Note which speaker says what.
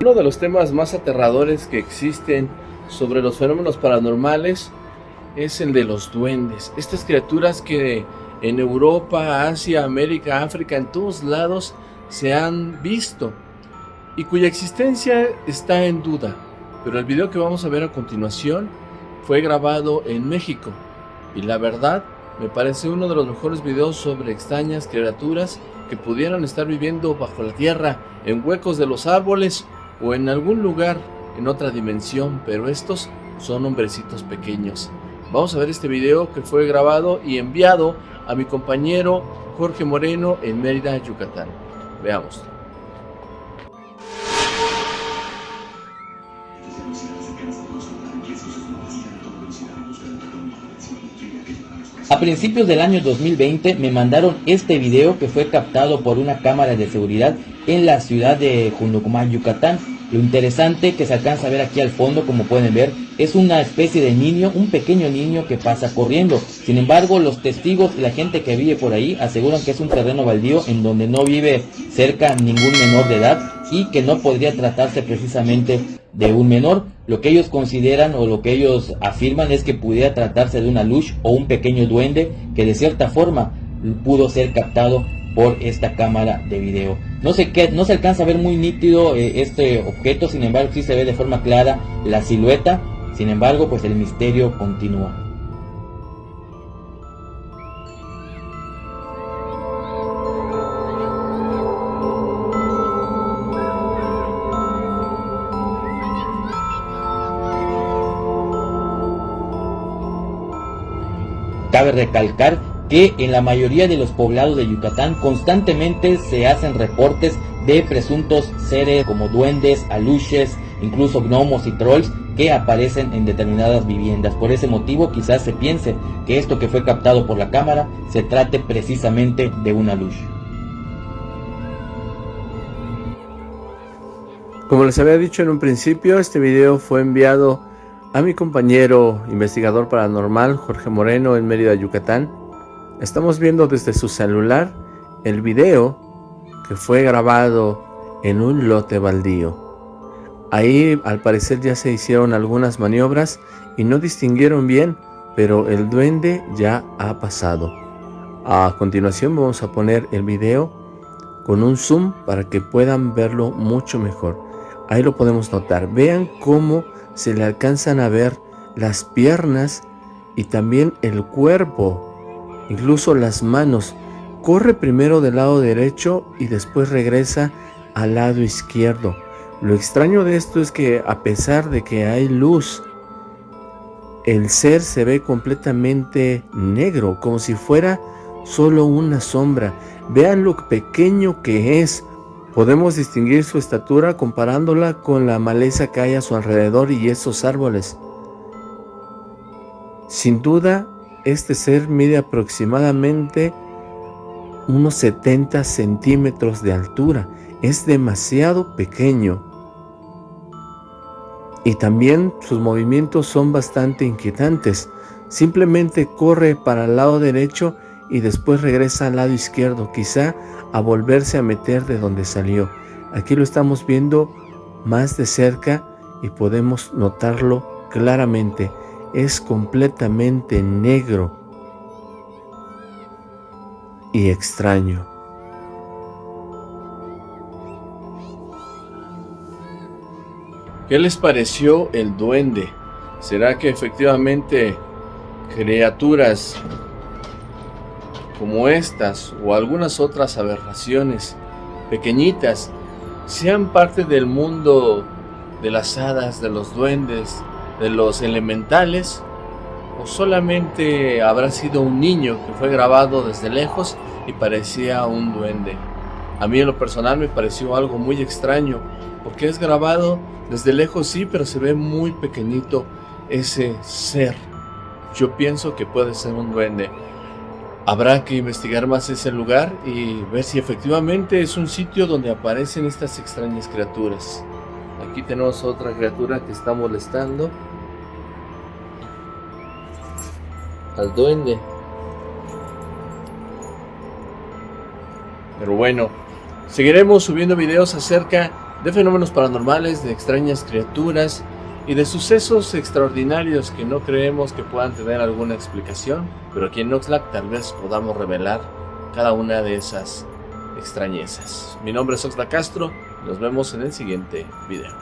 Speaker 1: Uno de los temas más aterradores que existen sobre los fenómenos paranormales es el de los duendes. Estas criaturas que en Europa, Asia, América, África, en todos lados se han visto y cuya existencia está en duda. Pero el video que vamos a ver a continuación fue grabado en México y la verdad me parece uno de los mejores videos sobre extrañas criaturas que pudieran estar viviendo bajo la tierra, en huecos de los árboles o en algún lugar en otra dimensión, pero estos son hombrecitos pequeños. Vamos a ver este video que fue grabado y enviado a mi compañero Jorge Moreno en Mérida, Yucatán. Veamos.
Speaker 2: A principios del año 2020 me mandaron este video que fue captado por una cámara de seguridad en la ciudad de Junducumán, Yucatán. Lo interesante que se alcanza a ver aquí al fondo, como pueden ver, es una especie de niño, un pequeño niño que pasa corriendo. Sin embargo, los testigos y la gente que vive por ahí aseguran que es un terreno baldío en donde no vive cerca ningún menor de edad y que no podría tratarse precisamente de un menor. Lo que ellos consideran o lo que ellos afirman es que pudiera tratarse de una luz o un pequeño duende que de cierta forma pudo ser captado por esta cámara de video. No se, no se alcanza a ver muy nítido eh, este objeto, sin embargo sí se ve de forma clara la silueta, sin embargo pues el misterio continúa. Cabe recalcar que en la mayoría de los poblados de Yucatán constantemente se hacen reportes de presuntos seres como duendes, aluches, incluso gnomos y trolls que aparecen en determinadas viviendas. Por ese motivo quizás se piense que esto que fue captado por la cámara se trate precisamente de una luz.
Speaker 1: Como les había dicho en un principio, este video fue enviado a mi compañero investigador paranormal Jorge Moreno en Mérida, Yucatán. Estamos viendo desde su celular el video que fue grabado en un lote baldío. Ahí al parecer ya se hicieron algunas maniobras y no distinguieron bien, pero el duende ya ha pasado. A continuación vamos a poner el video con un zoom para que puedan verlo mucho mejor. Ahí lo podemos notar. Vean cómo se le alcanzan a ver las piernas y también el cuerpo, incluso las manos. Corre primero del lado derecho y después regresa al lado izquierdo. Lo extraño de esto es que a pesar de que hay luz, el ser se ve completamente negro, como si fuera solo una sombra. Vean lo pequeño que es. Podemos distinguir su estatura comparándola con la maleza que hay a su alrededor y esos árboles. Sin duda, este ser mide aproximadamente unos 70 centímetros de altura. Es demasiado pequeño. Y también sus movimientos son bastante inquietantes. Simplemente corre para el lado derecho y después regresa al lado izquierdo, quizá a volverse a meter de donde salió. Aquí lo estamos viendo más de cerca y podemos notarlo claramente. Es completamente negro y extraño. ¿Qué les pareció el duende? ¿Será que efectivamente criaturas como estas o algunas otras aberraciones pequeñitas sean parte del mundo de las hadas, de los duendes, de los elementales o solamente habrá sido un niño que fue grabado desde lejos y parecía un duende. A mí en lo personal me pareció algo muy extraño porque es grabado desde lejos sí, pero se ve muy pequeñito ese ser. Yo pienso que puede ser un duende. Habrá que investigar más ese lugar y ver si efectivamente es un sitio donde aparecen estas extrañas criaturas. Aquí tenemos otra criatura que está molestando al duende. Pero bueno, seguiremos subiendo videos acerca de fenómenos paranormales, de extrañas criaturas y de sucesos extraordinarios que no creemos que puedan tener alguna explicación, pero aquí en Oxlack tal vez podamos revelar cada una de esas extrañezas. Mi nombre es Oxlack Castro, nos vemos en el siguiente video.